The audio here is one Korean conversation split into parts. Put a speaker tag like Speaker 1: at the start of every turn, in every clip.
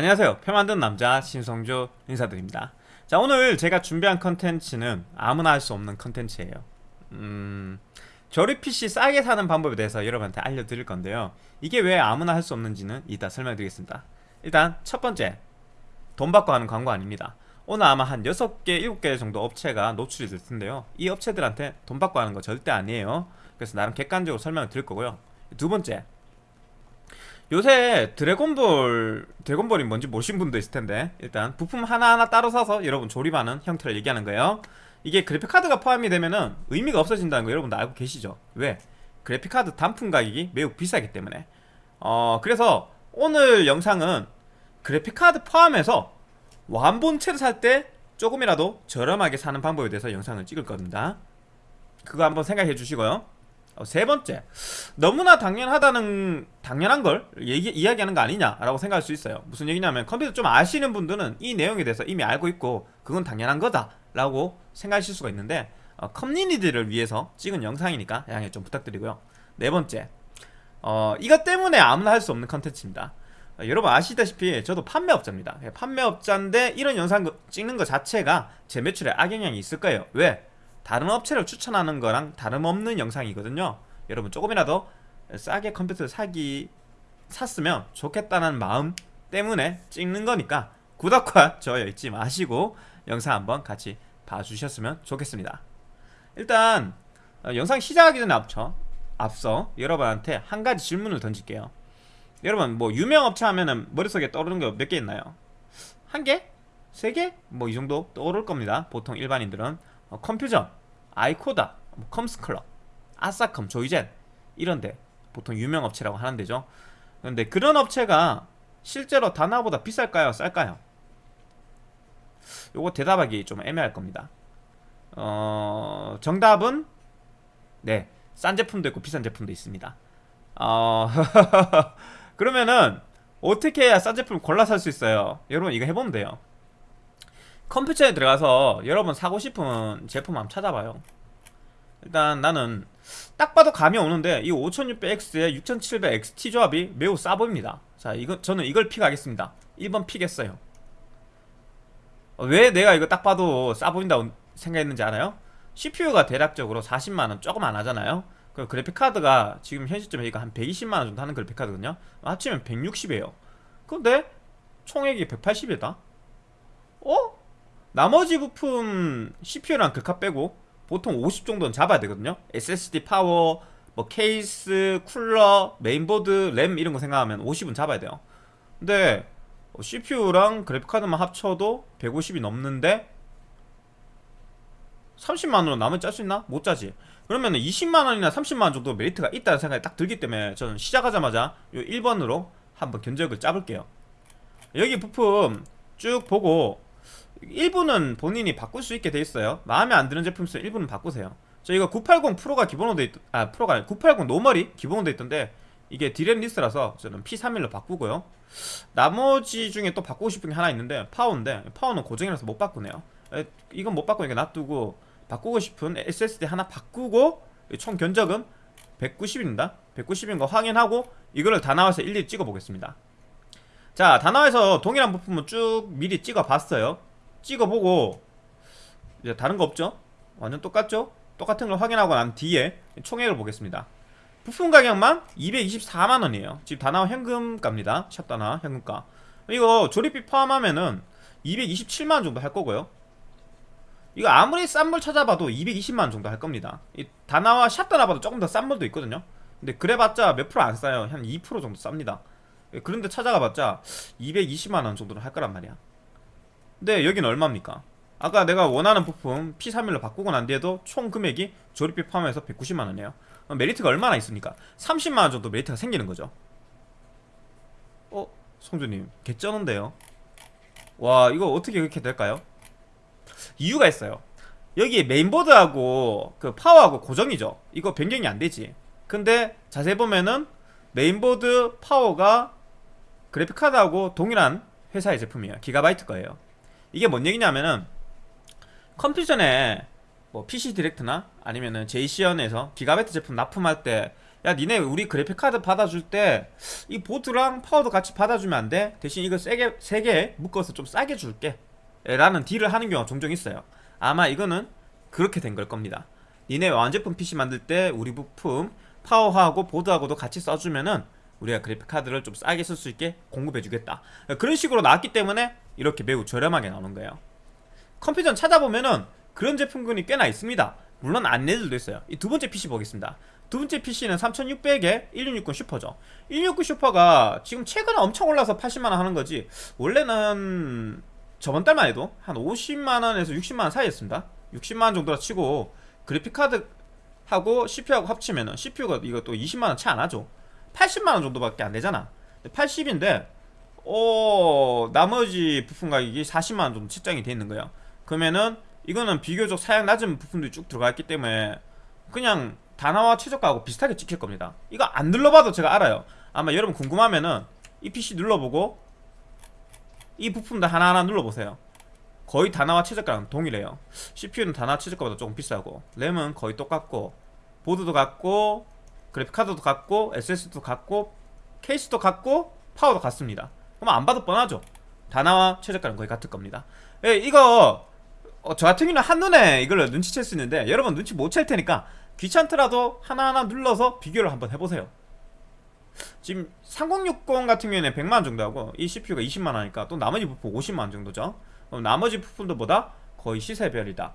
Speaker 1: 안녕하세요. 표 만든 남자 신성조 인사드립니다. 자 오늘 제가 준비한 컨텐츠는 아무나 할 수 없는 컨텐츠예요. 음... 조립 PC 싸게 사는 방법에 대해서 여러분한테 알려드릴 건데요. 이게 왜 아무나 할 수 없는지는 이따 설명드리겠습니다. 일단 첫 번째 돈 받고 하는 광고 아닙니다. 오늘 아마 한 6개, 7개 정도 업체가 노출이 될 텐데요. 이 업체들한테 돈 받고 하는 거 절대 아니에요. 그래서 나름 객관적으로 설명을 드릴 거고요. 두 번째 요새 드래곤볼 드래곤볼이 뭔지 모르신 분도 있을 텐데 일단 부품 하나하나 따로 사서 여러분 조립하는 형태를 얘기하는 거예요. 이게 그래픽카드가 포함이 되면은 의미가 없어진다는 거 여러분도 알고 계시죠? 왜? 그래픽카드 단품 가격이 매우 비싸기 때문에. 어 그래서 오늘 영상은 그래픽카드 포함해서 완본체를 살 때 조금이라도 저렴하게 사는 방법에 대해서 영상을 찍을 겁니다. 그거 한번 생각해 주시고요. 어, 세 번째. 너무나 당연하다는 당연한 걸 얘기, 이야기하는 거 아니냐라고 생각할 수 있어요. 무슨 얘기냐면 컴퓨터 좀 아시는 분들은 이 내용에 대해서 이미 알고 있고 그건 당연한 거다 라고 생각하실 수가 있는데 어, 커뮤니티를 위해서 찍은 영상이니까 양해 좀 부탁드리고요. 네 번째. 어, 이것 때문에 아무나 할 수 없는 컨텐츠입니다. 어, 여러분 아시다시피 저도 판매업자입니다. 예, 판매업자인데 이런 영상 찍는 것 자체가 제 매출에 악영향이 있을 거예요. 왜? 다른 업체를 추천하는 거랑 다름없는 영상이거든요 여러분 조금이라도 싸게 컴퓨터를 사기 샀으면 좋겠다는 마음 때문에 찍는 거니까 구독과 좋아요 잊지 마시고 영상 한번 같이 봐주셨으면 좋겠습니다 일단 어, 영상 시작하기 전에 앞서, 앞서 여러분한테 한 가지 질문을 던질게요 여러분 뭐 유명 업체 하면은 머릿속에 떠오르는 거몇개 있나요? 한 개? 세 개? 뭐 이 정도 떠오를 겁니다 보통 일반인들은 어, 컴퓨전, 아이코다, 뭐 컴스클럽, 아싸컴, 조이젠 이런데 보통 유명 업체라고 하는 데죠 근데 그런 업체가 실제로 다나보다 비쌀까요? 쌀까요? 요거 대답하기 좀 애매할 겁니다 어... 정답은 네, 싼 제품도 있고 비싼 제품도 있습니다 어... 그러면은 어떻게 해야 싼 제품을 골라 살 수 있어요? 여러분 이거 해보면 돼요 컴퓨터에 들어가서 여러분 사고 싶은 제품 한번 찾아봐요. 일단 나는 딱 봐도 감이 오는데 이 5600X에 6700XT 조합이 매우 싸 보입니다. 자 이거 저는 이걸 픽하겠습니다. 1번 픽했어요. 왜 내가 이거 딱 봐도 싸 보인다고 생각했는지 알아요? CPU가 대략적으로 40만원 조금 안 하잖아요. 그 그래픽카드가 지금 현 시점에 이거 한 120만원 정도 하는 그래픽카드거든요. 합치면 160이에요. 근데 총액이 180이다? 어? 나머지 부품 CPU랑 글카 빼고 보통 50 정도는 잡아야 되거든요. SSD 파워, 뭐 케이스, 쿨러, 메인보드, 램 이런 거 생각하면 50은 잡아야 돼요. 근데 CPU랑 그래픽카드만 합쳐도 150이 넘는데 30만원으로 나머질 짤 수 있나? 못 짜지. 그러면 20만원이나 30만원 정도 메리트가 있다는 생각이 딱 들기 때문에 저는 시작하자마자 이 1번으로 한번 견적을 짜볼게요. 여기 부품 쭉 보고 일부는 본인이 바꿀 수 있게 돼 있어요. 마음에 안 드는 제품 있으면 일부는 바꾸세요. 저 이거 980 프로가 기본으로 돼 있... 아 프로가 아니 980 normal이 기본으로 돼 있던데 이게 DRAM less라서 저는 P31로 바꾸고요. 나머지 중에 또 바꾸고 싶은 게 하나 있는데 파워인데 파워는 고정이라서 못 바꾸네요. 에, 이건 못 바꾸니까 놔두고 바꾸고 싶은 SSD 하나 바꾸고 총 견적은 190입니다. 190인 거 확인하고 이거를 다 나와서 일일이 찍어 보겠습니다. 자 다 나와서 동일한 부품은 쭉 미리 찍어 봤어요 찍어보고 이제 다른 거 없죠? 완전 똑같죠? 똑같은 걸 확인하고 난 뒤에 총액을 보겠습니다. 부품 가격만 224만원이에요. 지금 다나와 현금가입니다. 샵 다나 현금가. 이거 조립비 포함하면은 227만원 정도 할 거고요. 이거 아무리 싼 물 찾아봐도 220만원 정도 할 겁니다. 이 다나와 샵 다나 봐도 조금 더 싼 물도 있거든요. 근데 그래봤자 몇 프로 안 싸요. 한 2% 정도 쌉니다. 그런데 찾아가봤자 220만원 정도는 할 거란 말이야 근데 여기는 얼마입니까? 아까 내가 원하는 부품 P31로 바꾸고 난 뒤에도 총 금액이 조립비 포함해서 190만원이에요 메리트가 얼마나 있습니까? 30만원 정도 메리트가 생기는 거죠 어? 성주님 개쩌는데요 와 이거 어떻게 그렇게 될까요? 이유가 있어요 여기 메인보드하고 그 파워하고 고정이죠 이거 변경이 안되지 근데 자세히 보면은 메인보드 파워가 그래픽카드하고 동일한 회사의 제품이에요 기가바이트 거예요 이게 뭔 얘기냐면은 컴퓨존에 뭐 PC 디렉트나 아니면은 제이시언에서 기가바이트 제품 납품할 때 야 니네 우리 그래픽카드 받아줄 때 이 보드랑 파워도 같이 받아주면 안 돼? 대신 이거 세게 세개 묶어서 좀 싸게 줄게. 라는 deal을 하는 경우가 종종 있어요. 아마 이거는 그렇게 된 걸 겁니다. 니네 완제품 PC 만들 때 우리 부품 파워하고 보드하고도 같이 써주면은 우리가 그래픽카드를 좀 싸게 쓸 수 있게 공급해주겠다. 그런 식으로 나왔기 때문에 이렇게 매우 저렴하게 나오는 거예요. 컴퓨터 찾아보면은 그런 제품군이 꽤나 있습니다. 물론 아닌 애들도 있어요. 이 두 번째 PC 보겠습니다. 두 번째 PC는 3600에 1660 슈퍼죠. 1660 슈퍼가 지금 최근에 엄청 올라서 80만원 하는 거지. 원래는 저번 달만 해도 한 50만원에서 60만원 사이였습니다. 60만원 정도라 치고 그래픽카드하고 CPU하고 합치면은 CPU가 이것도 20만원 채 안하죠. 80만원 정도밖에 안되잖아. 80인데 어 나머지 부품 가격이 40만원 정도 책정이 돼 있는 거예요. 그러면은 이거는 비교적 사양 낮은 부품들이 쭉 들어가 있기 때문에 그냥 다나와 최저가하고 비슷하게 찍힐 겁니다. 이거 안 눌러봐도 제가 알아요. 아마 여러분 궁금하면은 이 PC 눌러보고 이 부품들 하나하나 눌러보세요. 거의 다나와 최저가랑 동일해요. CPU는 다나와 최저가보다 조금 비싸고 램은 거의 똑같고 보드도 같고 그래픽카드도 같고 SSD도 같고 케이스도 같고 파워도 같습니다 그럼 안 봐도 뻔하죠. 다나와 최저가는 거의 같을 겁니다. 예, 이거 어, 저 같은 경우는 한눈에 이걸 눈치챌 수 있는데 여러분 눈치 못 챌 테니까 귀찮더라도 하나하나 눌러서 비교를 한번 해보세요. 지금 3060 같은 경우에는 100만원 정도 하고 이 CPU가 20만원 하니까 또 나머지 부품 50만원 정도죠. 그럼 나머지 부품들보다 거의 시세별이다.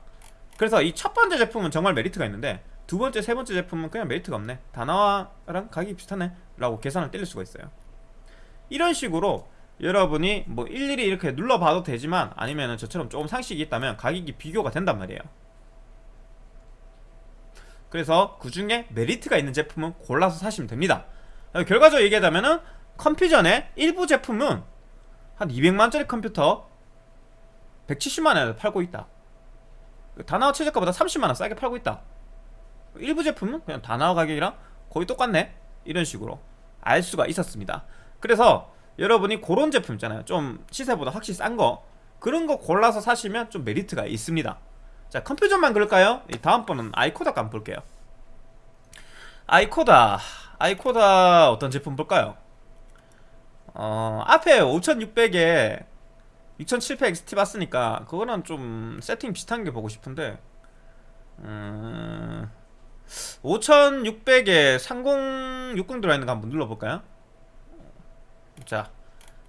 Speaker 1: 그래서 이 첫 번째 제품은 정말 메리트가 있는데 두 번째, 세 번째 제품은 그냥 메리트가 없네. 다나와랑 가격이 비슷하네. 라고 계산을 때릴 수가 있어요. 이런 식으로 여러분이 뭐 일일이 이렇게 눌러봐도 되지만 아니면 저처럼 조금 상식이 있다면 가격이 비교가 된단 말이에요. 그래서 그 중에 메리트가 있는 제품은 골라서 사시면 됩니다. 결과적으로 얘기하자면은 컴퓨전의 일부 제품은 한 200만원짜리 컴퓨터 170만원에 팔고 있다. 다나와 최저가보다 30만원 싸게 팔고 있다. 일부 제품은 그냥 다나와 가격이랑 거의 똑같네. 이런 식으로 알 수가 있었습니다. 그래서 여러분이 그런 제품 있잖아요 좀 시세보다 확실히 싼 거 그런 거 골라서 사시면 좀 메리트가 있습니다 자 컴퓨터만 그럴까요? 다음번은 아이코다 한번 볼게요 아이코다 아이코다 어떤 제품 볼까요? 어 앞에 5600에 2700 XT 봤으니까 그거는 좀 세팅 비슷한 게 보고 싶은데 음... 5600에 3060 들어있는 거 한번 눌러볼까요? 자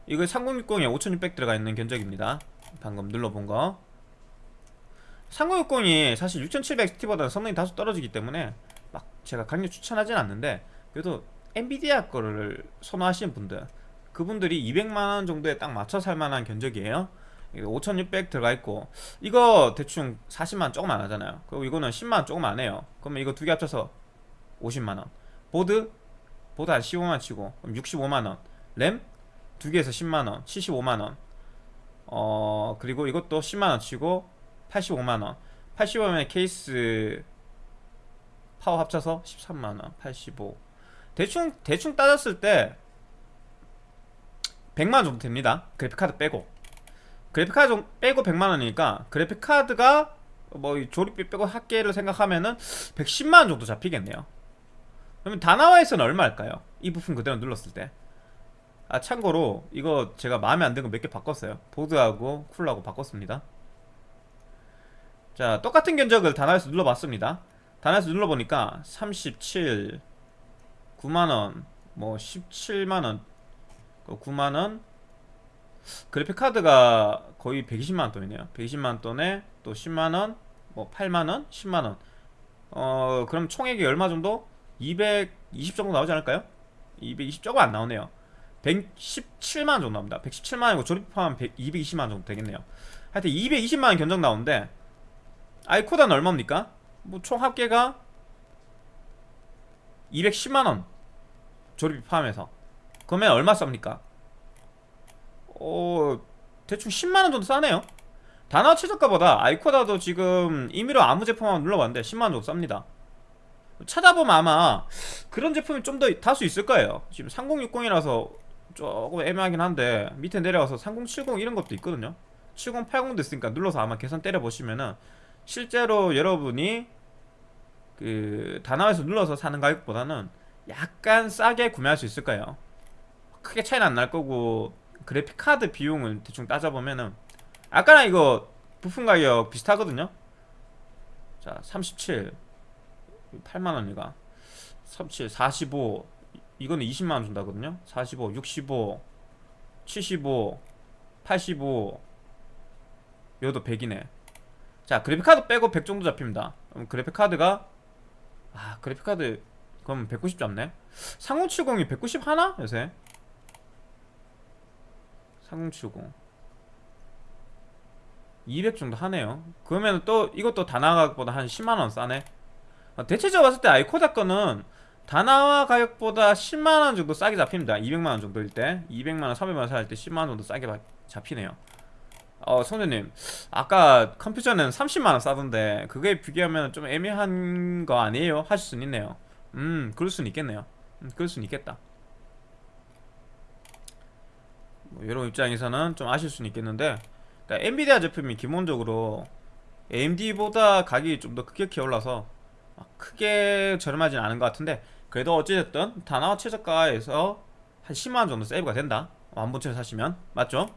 Speaker 1: 이거 3060에 5600 들어가 있는 견적입니다. 방금 눌러본 거. 3060이 사실 6700XT보다는 성능이 다소 떨어지기 때문에 막 제가 강력 추천하진 않는데 그래도 엔비디아 거를 선호하시는 분들 그분들이 200만원 정도에 딱 맞춰 살만한 견적이에요. 5600 들어가 있고 이거 대충 40만원 조금 안 하잖아요. 그리고 이거는 10만원 조금 안 해요. 그러면 이거 두 개 합쳐서 50만원. 보드? 보드 한 15만원 치고 그럼 65만원 램? 두 개에서 10만원 75만원. 어 그리고 이것도 10만원 치고 85만원. 85만원 케이스 파워 합쳐서 13만원 85 대충 대충 따졌을 때 100만원 정도 됩니다. 그래픽카드 빼고. 그래픽카드 빼고 100만원이니까 그래픽카드가 뭐 조립비 빼고 합계를 생각하면은 110만원 정도 잡히겠네요. 그러면 다나와에서는 얼마일까요? 이 부품 그대로 눌렀을 때 아 참고로 이거 제가 마음에 안 드는 거 몇 개 바꿨어요. 보드하고 쿨하고 바꿨습니다. 자 똑같은 견적을 다나와에서 눌러봤습니다. 다나와에서 눌러보니까 37 9만원 뭐 17만원 9만원? 그래픽카드가 거의 120만원 돈이네요. 120만원 돈에 또 10만원 뭐 8만원 10만원. 어 그럼 총액이 얼마 정도? 220 정도 나오지 않을까요? 220 조금 안 나오네요 117만원 정도 나옵니다. 117만원이고 조립 포함 220만원 정도 되겠네요. 하여튼 220만원 견적 나오는데 아이코다는 얼마입니까? 뭐 총 합계가 210만원 조립비 포함해서. 그러면 얼마 쌉니까? 어... 대충 10만원 정도 싸네요. 단화 최저가보다 아이코다도 지금 임의로 아무 제품 한번 눌러봤는데 10만원 정도 쌉니다. 찾아보면 아마 그런 제품이 좀 더 다수 있을 거예요. 지금 3060이라서 조금 애매하긴 한데 밑에 내려가서 3070 이런 것도 있거든요. 7080도 있으니까 눌러서 아마 계산 때려보시면은 실제로 여러분이 그 다나와에서 눌러서 사는 가격보다는 약간 싸게 구매할 수 있을 거예요. 크게 차이는 안 날 거고 그래픽 카드 비용을 대충 따져보면은 아까랑 이거 부품 가격 비슷하거든요. 자37 8만원 이가? 37 45 이거는 20만원 준다거든요. 45 65 75 85 요도 100이네. 자 그래픽카드 빼고 100 정도 잡힙니다. 그럼 그래픽카드가 아 그래픽카드 그럼 190 잡네. 3070이 190 하나? 요새? 3070 200 정도 하네요. 그러면 또 이것도 다 나 가격보다 한 10만원 싸네. 어, 대체적으로 봤을 때 아이코다 거는 다나와 가격보다 10만원 정도 싸게 잡힙니다. 200만원 정도일 때. 200만원 300만원 살 때 10만원 정도 싸게 바- 잡히네요. 어 성재님. 아까 컴퓨터는 30만원 싸던데 그거에 비교하면 좀 애매한 거 아니에요? 하실 수는 있네요. 음 그럴 수는 있겠네요. 음, 그럴 수는 있겠다. 뭐 여러분 입장에서는 좀 아실 수는 있겠는데. 그러니까 엔비디아 제품이 기본적으로 AMD보다 가격이 좀더 크게 올라서 막 크게 저렴하진 않은 것 같은데 그래도 어찌됐든 다나와 최저가에서 한 10만원 정도 세이브가 된다. 완본체를 사시면. 맞죠?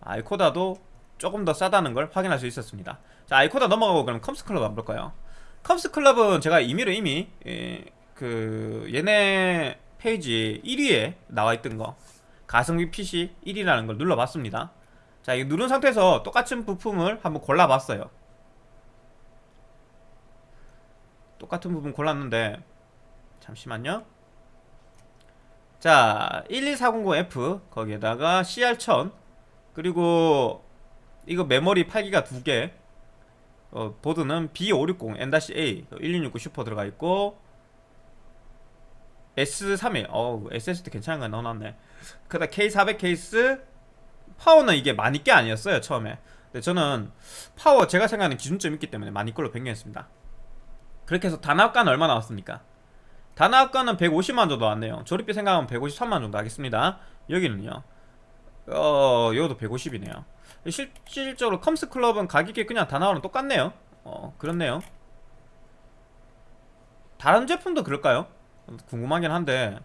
Speaker 1: 아이코다도 조금 더 싸다는 걸 확인할 수 있었습니다. 자 아이코다 넘어가고 그럼 컴스클럽 한번 볼까요? 컴스클럽은 제가 임의로 이미 예, 그 얘네 페이지 1위에 나와있던 거 가성비 PC 1위라는 걸 눌러봤습니다. 자 이거 누른 상태에서 똑같은 부품을 한번 골라봤어요 똑같은 부분 골랐는데. 잠시만요. 자 12400F 거기에다가 CR1000 그리고 이거 메모리 8기가 2개. 어, 보드는 B560 N-A 1669 슈퍼 들어가 있고 S31 어우 SSD 괜찮은 거 넣어놨네. 그 다음 K400 케이스 파워는 이게 많이 게 아니었어요 처음에. 근데 저는 파워 제가 생각하는 기준점이 있기 때문에 많이 걸로 변경했습니다 그렇게 해서 단합가는 얼마 나왔습니까? 단합가는 150만 정도 나왔네요. 조립비 생각하면 153만 정도 하겠습니다. 여기는요? 어 이것도 150이네요. 실질적으로 컴스클럽은 가격이 그냥 다나와랑 똑같네요. 어 그렇네요. 다른 제품도 그럴까요? 궁금하긴 한데.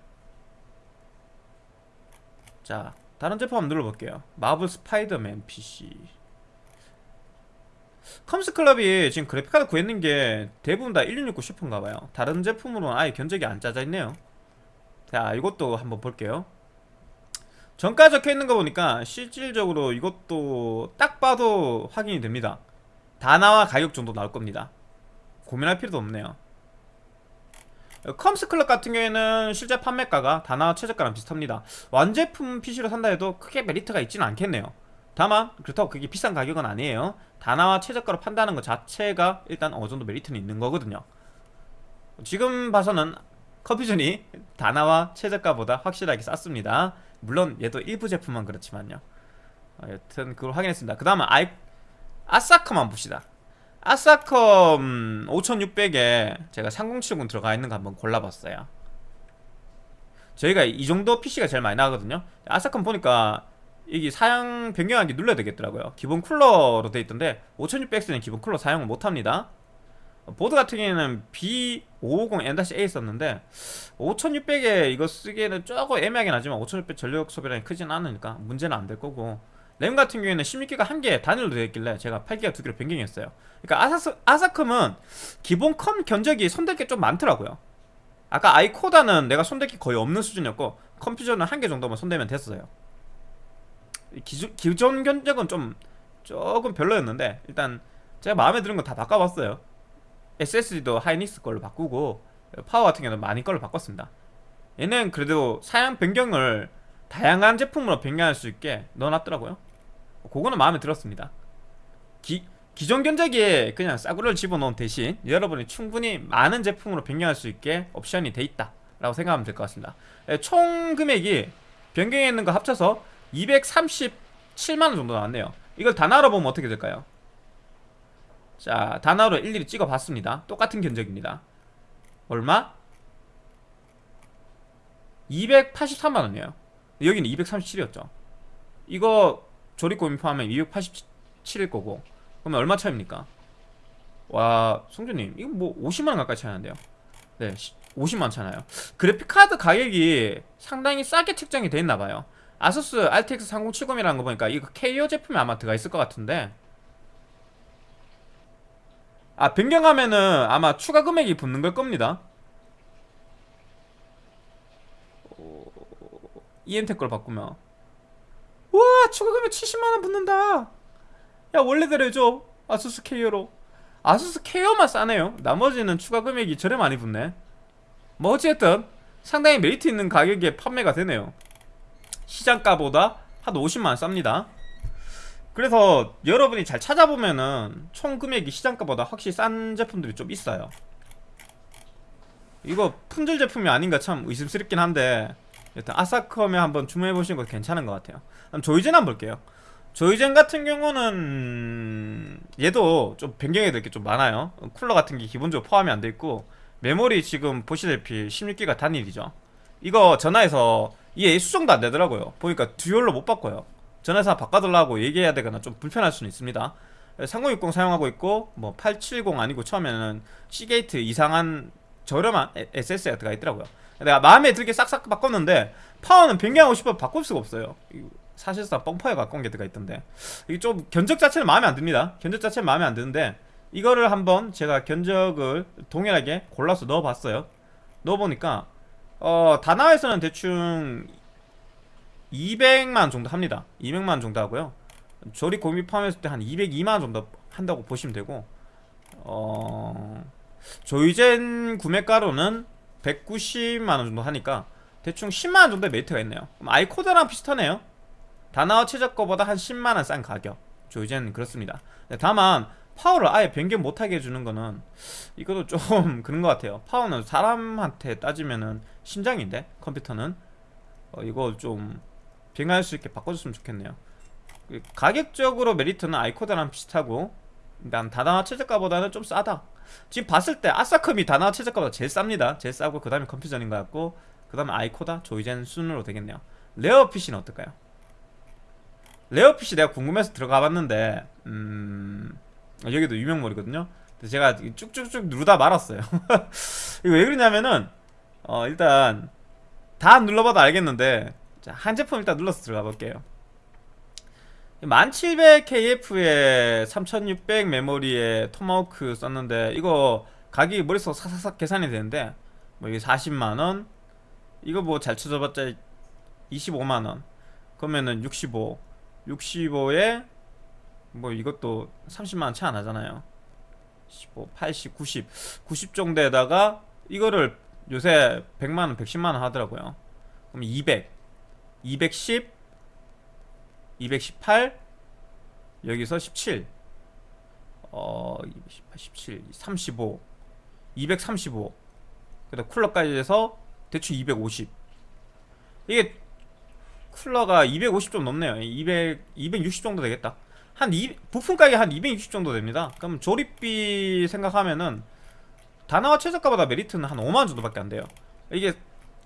Speaker 1: 자 다른 제품 한번 눌러볼게요. 마블 스파이더맨 PC 컴스클럽이 지금 그래픽카드 구했는 게 대부분 다 1669 슈퍼인가봐요. 다른 제품으로는 아예 견적이 안 짜져 있네요. 자 이것도 한번 볼게요. 정가 적혀있는 거 보니까 실질적으로 이것도 딱 봐도 확인이 됩니다. 다나와 가격 정도 나올 겁니다. 고민할 필요도 없네요. 컴스클럽 같은 경우에는 실제 판매가가 다나와 최저가랑 비슷합니다. 완제품 PC로 산다 해도 크게 메리트가 있지는 않겠네요. 다만 그렇다고 그게 비싼 가격은 아니에요 다나와 최저가로 판다는 것 자체가 일단 어느 정도 메리트는 있는 거거든요. 지금 봐서는 컴퓨존이 다나와 최저가보다 확실하게 쌌습니다. 물론 얘도 일부 제품만 그렇지만요. 어, 여튼 그걸 확인했습니다. 그 다음은 아이 아사컴만 봅시다. 아사컴 5600에 제가 3070 들어가 있는 거 한번 골라봤어요. 저희가 이 정도 PC가 제일 많이 나가거든요. 아사컴 보니까 이게 사양 변경하기 눌러야 되겠더라고요. 기본 쿨러로 돼 있던데 5600X는 기본 쿨러 사용을 못합니다. 보드 같은 경우에는 B550N-A 썼는데 5600에 이거 쓰기에는 조금 애매하긴 하지만 5600 전력 소비량이 크진 않으니까 문제는 안 될 거고 램 같은 경우에는 16기가 한 개 단일로 되어 있길래 제가 8기가 두 개로 변경했어요. 그러니까 아사스, 아사컴은 기본 컴 견적이 손댈 게 좀 많더라고요. 아까 아이코다는 내가 손댈 게 거의 없는 수준이었고 컴퓨존은 한 개 정도만 손대면 됐어요 기존, 기존 견적은 좀 조금 별로였는데 일단 제가 마음에 드는 거다 바꿔봤어요. SSD도 하이닉스 걸로 바꾸고 파워 같은 경우는 마닉 걸로 바꿨습니다. 얘는 그래도 사양 변경을 다양한 제품으로 변경할 수 있게 넣어놨더라고요. 그거는 마음에 들었습니다. 기, 기존 견적에 그냥 싸구려를 집어넣은 대신 여러분이 충분히 많은 제품으로 변경할 수 있게 옵션이 돼 있다 라고 생각하면 될 것 같습니다. 예, 총 금액이 변경해 있는 거 합쳐서 237만원 정도 나왔네요. 이걸 다 나눠보면 어떻게 될까요? 자 단어로 일일이 찍어봤습니다. 똑같은 견적입니다. 얼마? 283만원이에요. 여기는 237이었죠. 이거 조립고민 포함하면 287일 거고. 그러면 얼마 차입니까? 와 송주님 이거 뭐 50만원 가까이 차이 나는데요. 네 50만원잖아요. 그래픽카드 가격이 상당히 싸게 책정이 돼 있나봐요 아수스 RTX 3070이라는 거 보니까 이거 KO 제품이 아마 들어가 있을 것 같은데. 아 변경하면은 아마 추가 금액이 붙는 걸 겁니다. EM텍 걸 바꾸면. 우와 추가 금액 70만원 붙는다. 야 원래대로 해줘. 아수스 KO로. 아수스 KO만 싸네요. 나머지는 추가 금액이 저래 많이 붙네. 뭐 어쨌든 상당히 메리트 있는 가격에 판매가 되네요 시장가보다 한 50만원 쌉니다. 그래서 여러분이 잘 찾아보면은 총 금액이 시장가보다 확실히 싼 제품들이 좀 있어요. 이거 품절 제품이 아닌가 참 의심스럽긴 한데 일단 아사컴에 한번 주문해보시는 것도 괜찮은 것 같아요. 그럼 조이젠 한번 볼게요. 조이젠 같은 경우는 얘도 좀 변경해야 될 게 좀 많아요. 쿨러 같은 게 기본적으로 포함이 안 돼 있고 메모리 지금 보시다시피 16기가 단일이죠 이거 전화해서 이게 수정도 안 되더라고요. 보니까 듀얼로 못 바꿔요. 전화해서 바꿔달라고 얘기해야 되거나 좀 불편할 수는 있습니다. 3060 사용하고 있고 뭐 870 아니고 처음에는 C게이트 이상한 저렴한 SS가 있더라고요. 내가 마음에 들게 싹싹 바꿨는데 파워는 변경하고 싶어 바꿀 수가 없어요. 사실상 뻥파에 가까운 게 들어가 있던데. 이게 좀 견적 자체는 마음에 안 듭니다. 견적 자체는 마음에 안 드는데 이거를 한번 제가 견적을 동일하게 골라서 넣어봤어요. 넣어보니까 어 다나와에서는 대충 200만 정도 합니다. 200만 정도 하고요. 조립 공비 포함했을 때 한 202만 정도 한다고 보시면 되고 어 조이젠 구매가로는 190만원 정도 하니까 대충 10만원 정도의 메리트가 있네요. 아이코드랑 비슷하네요. 다나와 최저가보다 한 10만원 싼 가격. 조이젠 그렇습니다. 네, 다만 파워를 아예 변경 못하게 해주는 거는 이것도 좀 그런 것 같아요. 파워는 사람한테 따지면은 심장인데 컴퓨터는 어, 이거 좀 변경할 수 있게 바꿔줬으면 좋겠네요. 그 가격적으로 메리트는 아이코다랑 비슷하고 난 다나와 최저가보다는 좀 싸다. 지금 봤을 때 아사컴이 다나와 최저가보다 제일 쌉니다. 제일 싸고 그 다음에 컴퓨존인 것 같고 그 다음에 아이코다? 조이젠 순으로 되겠네요. 레어 PC는 어떨까요? 레어 PC 내가 궁금해서 들어가 봤는데 음... 여기도 유명물이거든요. 근데 제가 쭉쭉쭉 누르다 말았어요. 이거 왜 그러냐면은 어 일단 다 눌러봐도 알겠는데 자, 한 제품 일단 눌러서 들어가 볼게요. 1700KF에 3600 메모리에 토마호크 썼는데 이거 가격이 머릿속 사사삭 계산이 되는데 뭐 이게 40만원? 이거 뭐잘 쳐져봤자 25만원. 그러면은 65 65에 뭐 이것도 30만원 차이 안 나잖아요. 15, 80, 90 90 정도에다가 이거를 요새 100만원, 110만원 하더라고요. 그럼 200 210 218 여기서 17 어, 218, 17, 35 235 그다음 쿨러까지 해서 대충 250 이게 쿨러가 250 좀 넘네요. 200, 260 정도 되겠다 한 2, 부품 가격이 한 260 정도 됩니다. 그럼 조립비 생각하면은 다나와 최저가보다 메리트는 한 5만원 정도밖에 안 돼요. 이게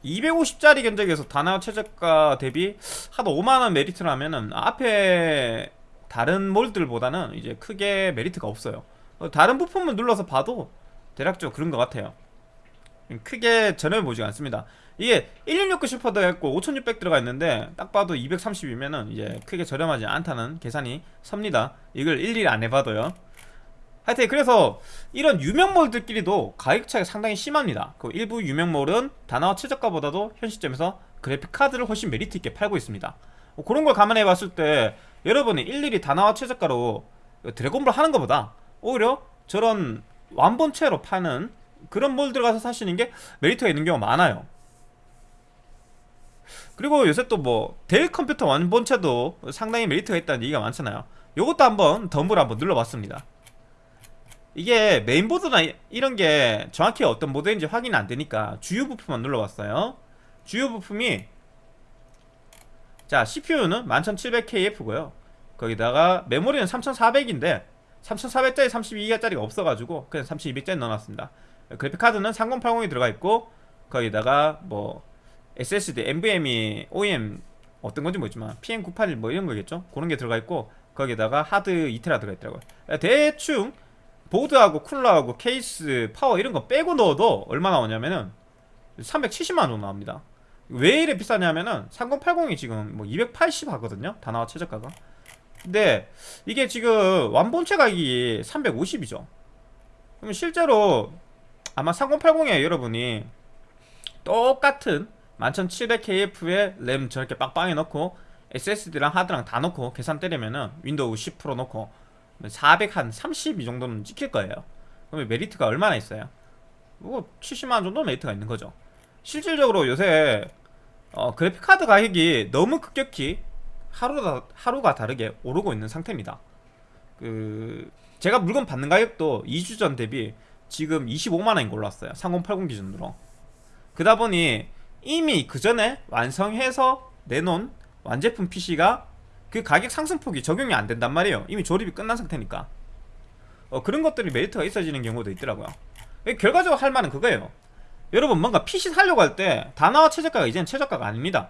Speaker 1: 250짜리 견적에서 다나와 최저가 대비 한 5만원 메리트라면은 앞에 다른 몰들보다는 이제 크게 메리트가 없어요. 다른 부품을 눌러서 봐도 대략적으로 그런 것 같아요. 크게 전혀 보지 않습니다 이게 1660 슈퍼 들어가 있고 5600 들어가 있는데 딱 봐도 230이면은 이제 크게 저렴하지 않다는 계산이 섭니다. 이걸 일일이 안 해봐도요. 하여튼 그래서 이런 유명몰들끼리도 가격 차이가 상당히 심합니다. 그 일부 유명몰은 다나와 최저가보다도 현 시점에서 그래픽카드를 훨씬 메리트 있게 팔고 있습니다. 뭐 그런 걸 감안해 봤을 때 여러분이 일일이 다나와 최저가로 드래곤볼 하는 것보다 오히려 저런 완본체로 파는 그런 몰 들어가서 사시는 게 메리트가 있는 경우가 많아요 그리고 요새 또뭐델 컴퓨터 완본체도 상당히 메리트가 있다는 얘기가 많잖아요. 요것도 한번 덤블 한번 눌러봤습니다. 이게 메인보드나 이런 게 정확히 어떤 모델인지 확인 안 되니까 주요 부품만 눌러봤어요. 주요 부품이 자 CPU는 11700KF고요. 거기다가 메모리는 3400인데 3400짜리 32기가짜리가 없어가지고 그냥 3200짜리 넣어놨습니다. 그래픽카드는 3080이 들어가 있고 거기다가 뭐 SSD, NVMe, OEM 어떤 건지 모르지만 PM981 뭐 이런 거겠죠? 그런 게 들어가 있고 거기다가 하드 2테라 들어가 있더라고요. 대충 보드하고 쿨러하고 케이스, 파워 이런 거 빼고 넣어도 얼마 나오냐면은 370만원 정도 나옵니다. 왜 이래 비싸냐면은 3080이 지금 뭐 280 하거든요? 다나와 최저가가. 근데 이게 지금 완본체 가격이 350이죠. 그러면 실제로 아마 3080에 여러분이 똑같은 11700KF에 램 저렇게 빵빵히 넣고 SSD랑 하드랑 다 넣고 계산 때리면은 윈도우 10 프로 넣고 400한 30이 정도는 찍힐 거예요. 그러면 메리트가 얼마나 있어요? 뭐 70만원 정도 메리트가 있는 거죠. 실질적으로 요새 어, 그래픽카드 가격이 너무 급격히 하루가, 하루가 다르게 오르고 있는 상태입니다. 그 제가 물건 받는 가격도 2주 전 대비 지금 25만원인 걸로 왔어요. 3080 기준으로. 그다 보니 이미 그 전에 완성해서 내놓은 완제품 PC가 그 가격 상승폭이 적용이 안 된단 말이에요. 이미 조립이 끝난 상태니까. 어, 그런 것들이 메리트가 있어지는 경우도 있더라고요. 결과적으로 할 말은 그거예요. 여러분 뭔가 PC 사려고 할때 다나와 최저가가 이제는 최저가가 아닙니다.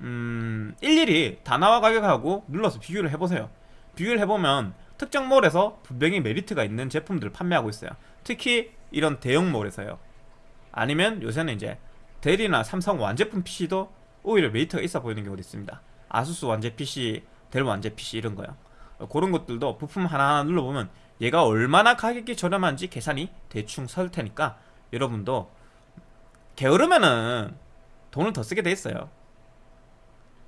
Speaker 1: 음 일일이 다나와 가격하고 눌러서 비교를 해보세요. 비교를 해보면 특정 몰에서 분명히 메리트가 있는 제품들을 판매하고 있어요. 특히 이런 대형 몰에서요. 아니면 요새는 이제 델이나 삼성 완제품 PC도 오히려 메리트가 있어 보이는 경우도 있습니다. 아수스 완제 PC, 델 완제 PC 이런 거요. 어, 그런 것들도 부품 하나하나 눌러보면 얘가 얼마나 가격이 저렴한지 계산이 대충 설 테니까 여러분도 게으르면은 돈을 더 쓰게 돼 있어요.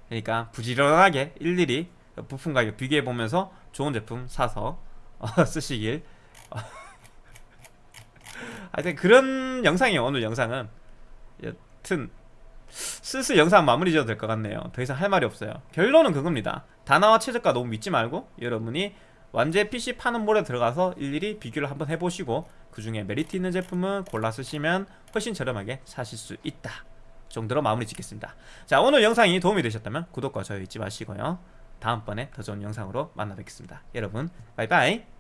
Speaker 1: 그러니까 부지런하게 일일이 부품 가격 비교해 보면서 좋은 제품 사서 어, 쓰시길. 하여튼 그런 영상이에요. 오늘 영상은 여튼 슬슬 영상 마무리 지어도 될 것 같네요. 더 이상 할 말이 없어요. 결론은 그겁니다. 다나와 최저가 너무 믿지 말고 여러분이 완제 PC 파는 몰에 들어가서 일일이 비교를 한번 해보시고 그 중에 메리트 있는 제품은 골라 쓰시면 훨씬 저렴하게 사실 수 있다. 정도로 마무리 짓겠습니다. 자 오늘 영상이 도움이 되셨다면 구독과 좋아요 잊지 마시고요. 다음번에 더 좋은 영상으로 만나 뵙겠습니다. 여러분 바이바이